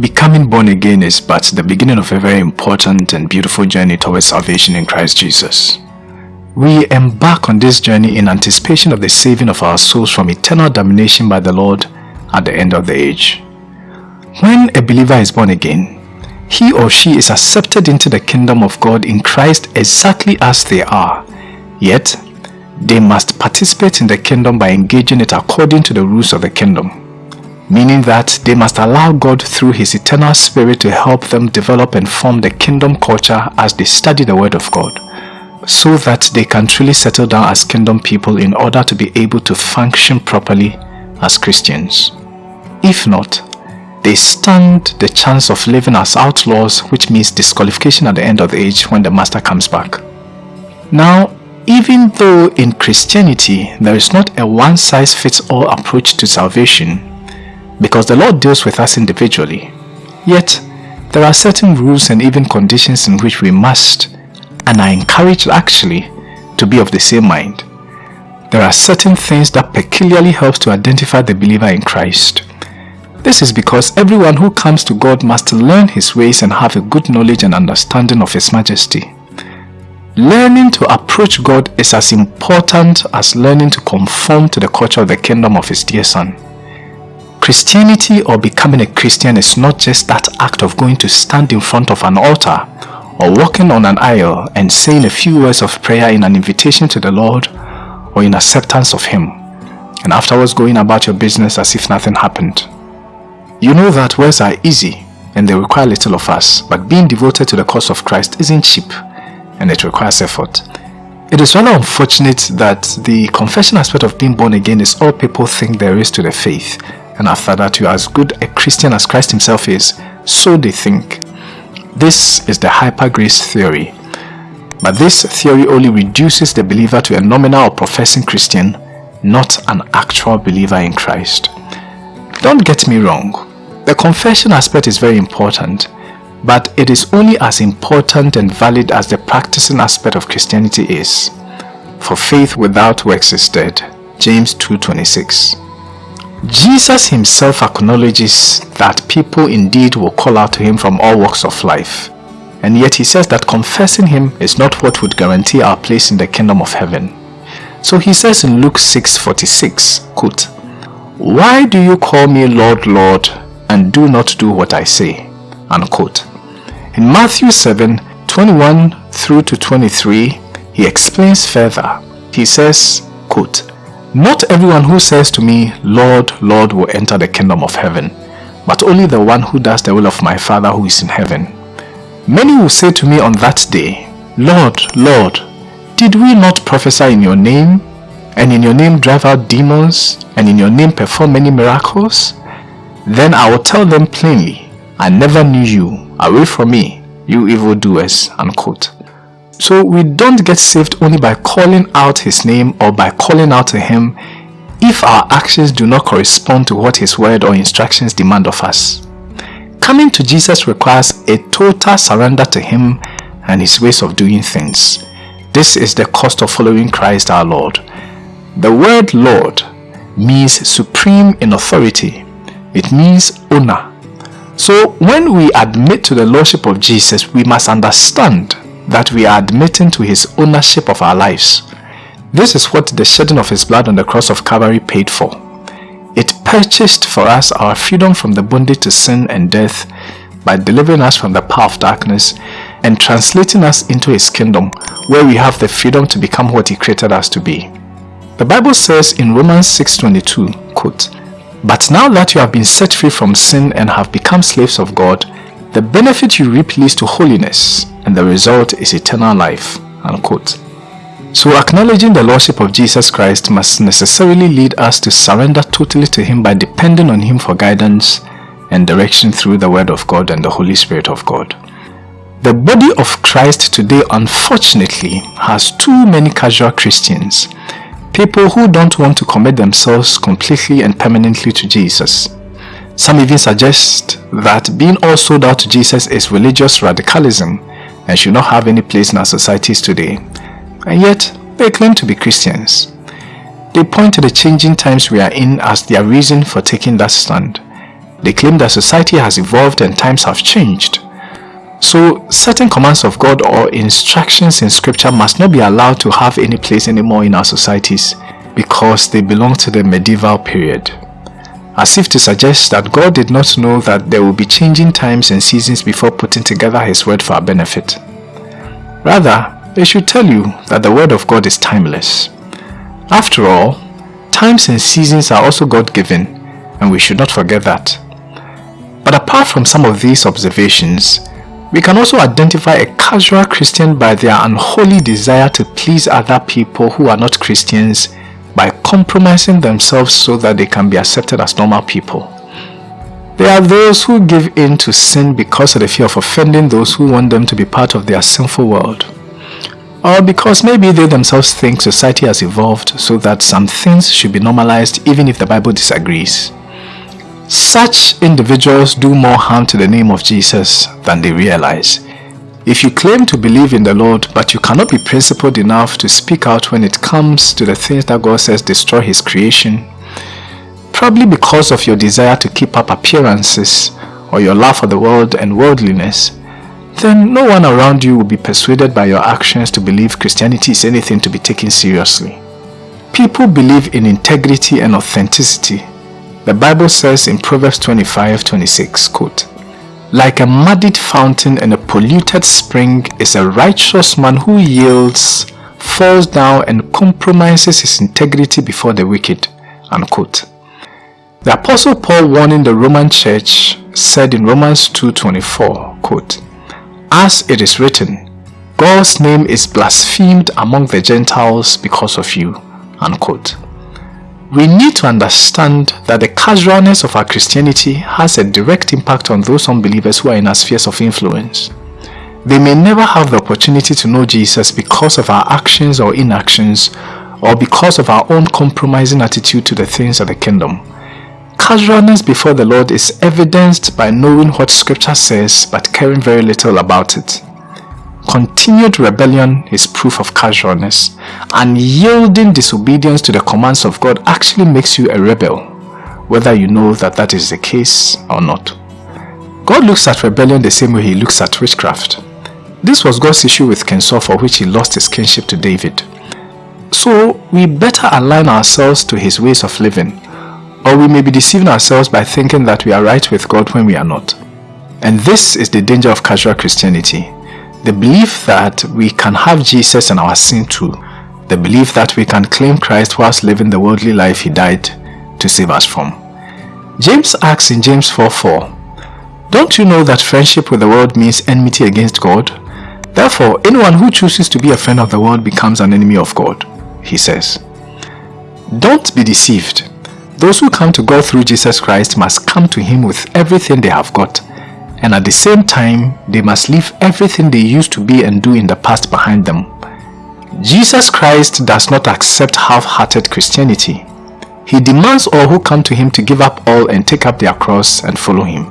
Becoming born again is but the beginning of a very important and beautiful journey towards salvation in Christ Jesus. We embark on this journey in anticipation of the saving of our souls from eternal damnation by the Lord at the end of the age. When a believer is born again, he or she is accepted into the kingdom of God in Christ exactly as they are. Yet, they must participate in the kingdom by engaging it according to the rules of the kingdom meaning that they must allow God through His eternal Spirit to help them develop and form the kingdom culture as they study the Word of God, so that they can truly settle down as kingdom people in order to be able to function properly as Christians. If not, they stand the chance of living as outlaws which means disqualification at the end of the age when the Master comes back. Now, even though in Christianity there is not a one-size-fits-all approach to salvation, because the Lord deals with us individually. Yet, there are certain rules and even conditions in which we must, and are encouraged actually, to be of the same mind. There are certain things that peculiarly helps to identify the believer in Christ. This is because everyone who comes to God must learn His ways and have a good knowledge and understanding of His majesty. Learning to approach God is as important as learning to conform to the culture of the kingdom of His dear Son. Christianity or becoming a Christian is not just that act of going to stand in front of an altar or walking on an aisle and saying a few words of prayer in an invitation to the Lord or in acceptance of Him and afterwards going about your business as if nothing happened. You know that words are easy and they require little of us, but being devoted to the cause of Christ isn't cheap and it requires effort. It is rather unfortunate that the confession aspect of being born again is all people think there is to the faith and after that you are as good a Christian as Christ himself is, so they think. This is the hyper grace theory. But this theory only reduces the believer to a nominal or professing Christian, not an actual believer in Christ. Don't get me wrong, the confession aspect is very important, but it is only as important and valid as the practicing aspect of Christianity is. For faith without works is dead. James 2.26 Jesus himself acknowledges that people indeed will call out to him from all walks of life. And yet he says that confessing him is not what would guarantee our place in the kingdom of heaven. So he says in Luke 6:46, quote, Why do you call me Lord, Lord, and do not do what I say? Unquote. In Matthew 7, 21 through to 23, he explains further. He says, quote, not everyone who says to me, Lord, Lord, will enter the kingdom of heaven, but only the one who does the will of my Father who is in heaven. Many will say to me on that day, Lord, Lord, did we not prophesy in your name, and in your name drive out demons, and in your name perform many miracles? Then I will tell them plainly, I never knew you, away from me, you evildoers. Unquote. So we don't get saved only by calling out his name or by calling out to him if our actions do not correspond to what his word or instructions demand of us. Coming to Jesus requires a total surrender to him and his ways of doing things. This is the cost of following Christ our Lord. The word Lord means supreme in authority. It means owner. So when we admit to the Lordship of Jesus, we must understand that we are admitting to his ownership of our lives. This is what the shedding of his blood on the cross of Calvary paid for. It purchased for us our freedom from the bondage to sin and death by delivering us from the power of darkness and translating us into his kingdom where we have the freedom to become what he created us to be. The Bible says in Romans 6.22, quote, But now that you have been set free from sin and have become slaves of God, the benefit you reap leads to holiness, and the result is eternal life. Unquote. So acknowledging the Lordship of Jesus Christ must necessarily lead us to surrender totally to Him by depending on Him for guidance and direction through the Word of God and the Holy Spirit of God. The body of Christ today unfortunately has too many casual Christians, people who don't want to commit themselves completely and permanently to Jesus. Some even suggest that being all sold out to Jesus is religious radicalism and should not have any place in our societies today. And yet, they claim to be Christians. They point to the changing times we are in as their reason for taking that stand. They claim that society has evolved and times have changed. So certain commands of God or instructions in scripture must not be allowed to have any place anymore in our societies because they belong to the medieval period. As if to suggest that God did not know that there will be changing times and seasons before putting together his word for our benefit. Rather, they should tell you that the word of God is timeless. After all, times and seasons are also God-given and we should not forget that. But apart from some of these observations, we can also identify a casual Christian by their unholy desire to please other people who are not Christians by compromising themselves so that they can be accepted as normal people. There are those who give in to sin because of the fear of offending those who want them to be part of their sinful world. Or because maybe they themselves think society has evolved so that some things should be normalized even if the Bible disagrees. Such individuals do more harm to the name of Jesus than they realize. If you claim to believe in the Lord but you cannot be principled enough to speak out when it comes to the things that God says destroy his creation, probably because of your desire to keep up appearances or your love for the world and worldliness, then no one around you will be persuaded by your actions to believe Christianity is anything to be taken seriously. People believe in integrity and authenticity the Bible says in Proverbs 25, 26, quote, Like a muddied fountain and a polluted spring is a righteous man who yields, falls down and compromises his integrity before the wicked, unquote. The Apostle Paul warning the Roman church said in Romans 2.24, quote, As it is written, God's name is blasphemed among the Gentiles because of you, unquote we need to understand that the casualness of our Christianity has a direct impact on those unbelievers who are in our spheres of influence. They may never have the opportunity to know Jesus because of our actions or inactions or because of our own compromising attitude to the things of the kingdom. Casualness before the Lord is evidenced by knowing what scripture says but caring very little about it. Continued rebellion is proof of casualness, and yielding disobedience to the commands of God actually makes you a rebel, whether you know that that is the case or not. God looks at rebellion the same way he looks at witchcraft. This was God's issue with King for which he lost his kingship to David. So we better align ourselves to his ways of living, or we may be deceiving ourselves by thinking that we are right with God when we are not. And this is the danger of casual Christianity the belief that we can have Jesus and our sin too. The belief that we can claim Christ whilst living the worldly life he died to save us from. James asks in James 4.4, Don't you know that friendship with the world means enmity against God? Therefore, anyone who chooses to be a friend of the world becomes an enemy of God, he says. Don't be deceived. Those who come to God through Jesus Christ must come to him with everything they have got and at the same time they must leave everything they used to be and do in the past behind them. Jesus Christ does not accept half-hearted Christianity. He demands all who come to him to give up all and take up their cross and follow him.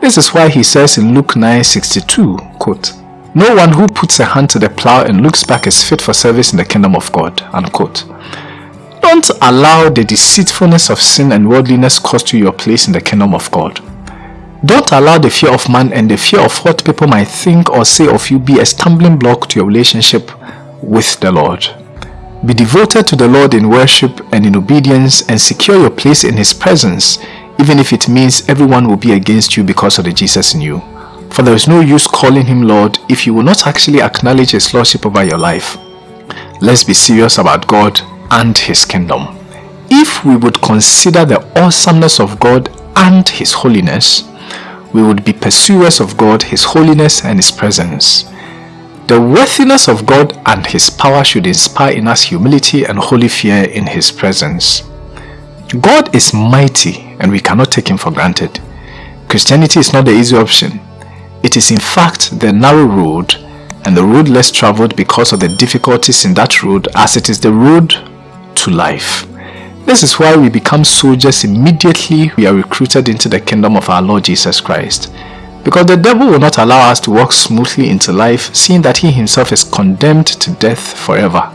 This is why he says in Luke 9:62, quote, No one who puts a hand to the plow and looks back is fit for service in the kingdom of God. Unquote. Don't allow the deceitfulness of sin and worldliness cost you your place in the kingdom of God. Don't allow the fear of man and the fear of what people might think or say of you be a stumbling block to your relationship with the Lord. Be devoted to the Lord in worship and in obedience and secure your place in His presence even if it means everyone will be against you because of the Jesus in you. For there is no use calling Him Lord if you will not actually acknowledge His Lordship over your life. Let's be serious about God and His kingdom. If we would consider the awesomeness of God and His holiness, we would be pursuers of God, His holiness and His presence. The worthiness of God and His power should inspire in us humility and holy fear in His presence. God is mighty and we cannot take Him for granted. Christianity is not the easy option. It is in fact the narrow road and the road less traveled because of the difficulties in that road as it is the road to life. This is why we become soldiers immediately we are recruited into the kingdom of our Lord Jesus Christ. Because the devil will not allow us to walk smoothly into life seeing that he himself is condemned to death forever.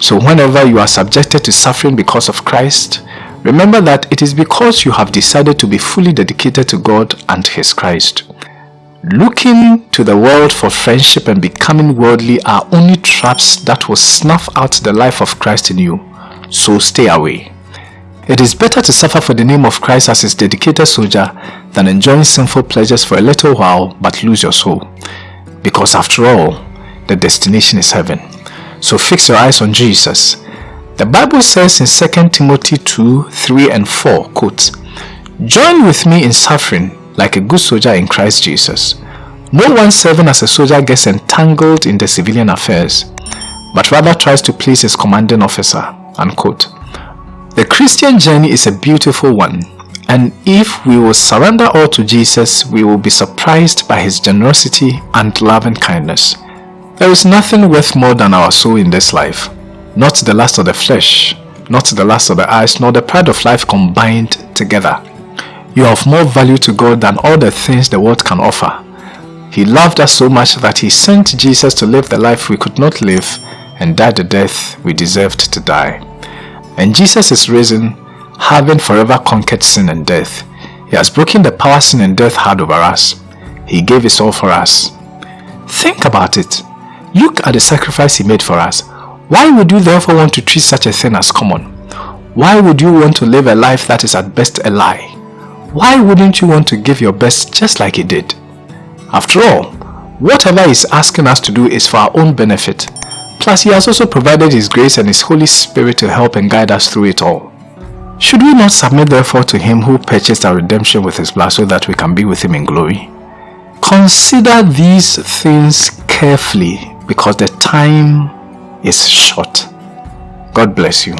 So whenever you are subjected to suffering because of Christ, Remember that it is because you have decided to be fully dedicated to God and His Christ. Looking to the world for friendship and becoming worldly are only traps that will snuff out the life of Christ in you, so stay away. It is better to suffer for the name of Christ as his dedicated soldier than enjoying sinful pleasures for a little while but lose your soul. Because after all, the destination is heaven. So fix your eyes on Jesus. The Bible says in 2 Timothy 2, 3 and 4, quote, Join with me in suffering like a good soldier in Christ Jesus. No one serving as a soldier gets entangled in the civilian affairs, but rather tries to please his commanding officer. Unquote. The Christian journey is a beautiful one, and if we will surrender all to Jesus, we will be surprised by his generosity and loving kindness. There is nothing worth more than our soul in this life, not the lust of the flesh, not the lust of the eyes, nor the pride of life combined together. You of more value to God than all the things the world can offer. He loved us so much that he sent Jesus to live the life we could not live and died the death we deserved to die. And Jesus is risen, having forever conquered sin and death. He has broken the power sin and death had over us. He gave his all for us. Think about it. Look at the sacrifice he made for us. Why would you therefore want to treat such a thing as common? Why would you want to live a life that is at best a lie? why wouldn't you want to give your best just like he did? After all, whatever he's asking us to do is for our own benefit. Plus, he has also provided his grace and his Holy Spirit to help and guide us through it all. Should we not submit therefore to him who purchased our redemption with his blood so that we can be with him in glory? Consider these things carefully because the time is short. God bless you.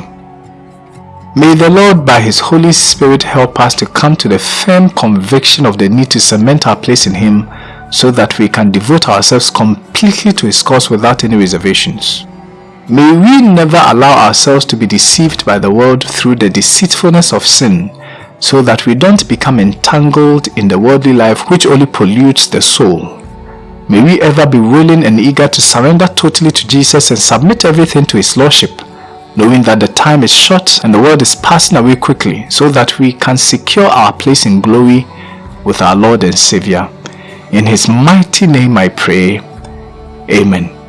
May the Lord by His Holy Spirit help us to come to the firm conviction of the need to cement our place in Him so that we can devote ourselves completely to His cause without any reservations. May we never allow ourselves to be deceived by the world through the deceitfulness of sin so that we don't become entangled in the worldly life which only pollutes the soul. May we ever be willing and eager to surrender totally to Jesus and submit everything to His Lordship knowing that the time is short and the world is passing away quickly so that we can secure our place in glory with our Lord and Savior. In His mighty name I pray. Amen.